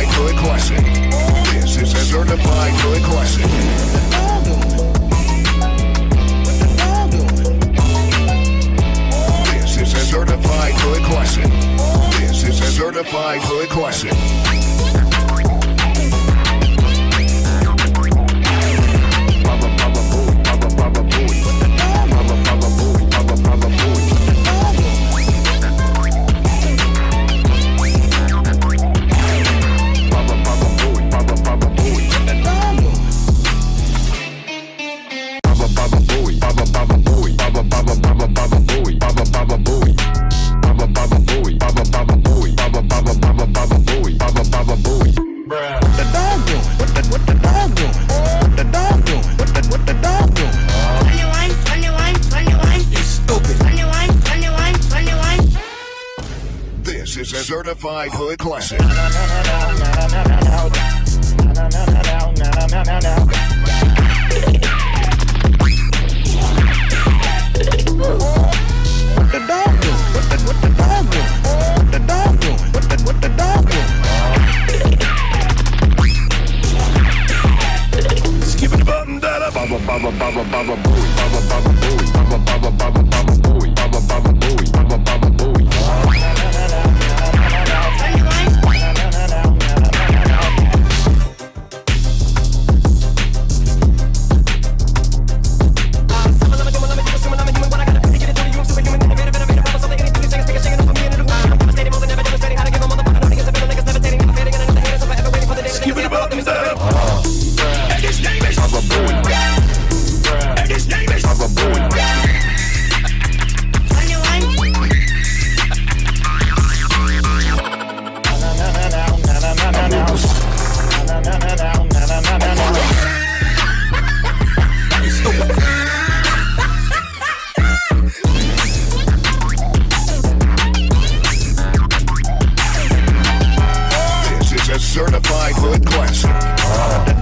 certified good classic. This is a certified good classic. certified hood classic. This is a certified hood classic. Certified Hood Classic. What the dog doing? What the, what the dog doing? What the dog doing? What the, what the dog doing? Skip button. Bigfoot classic.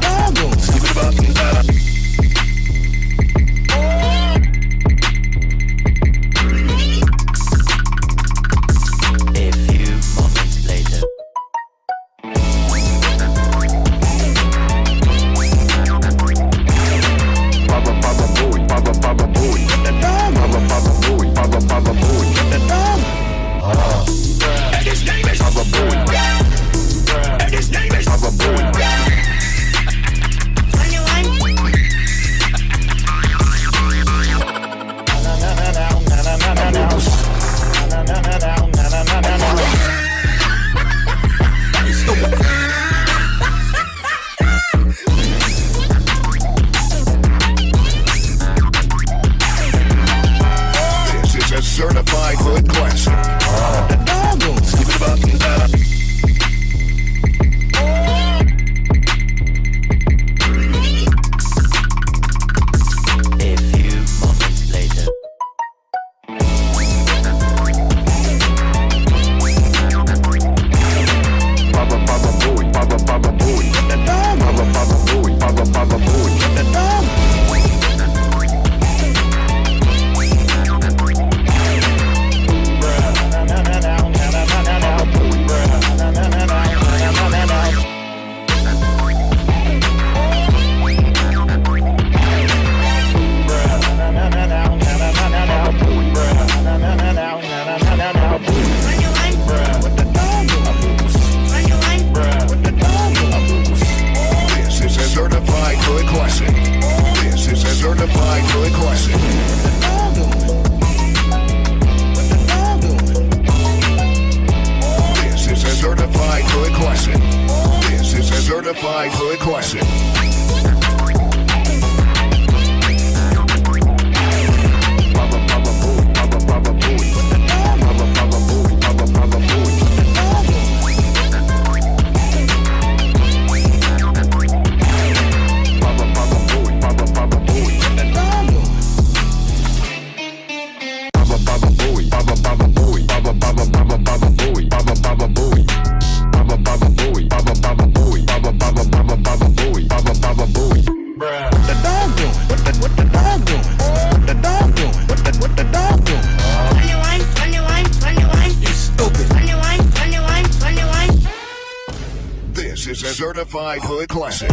Certified hood classic.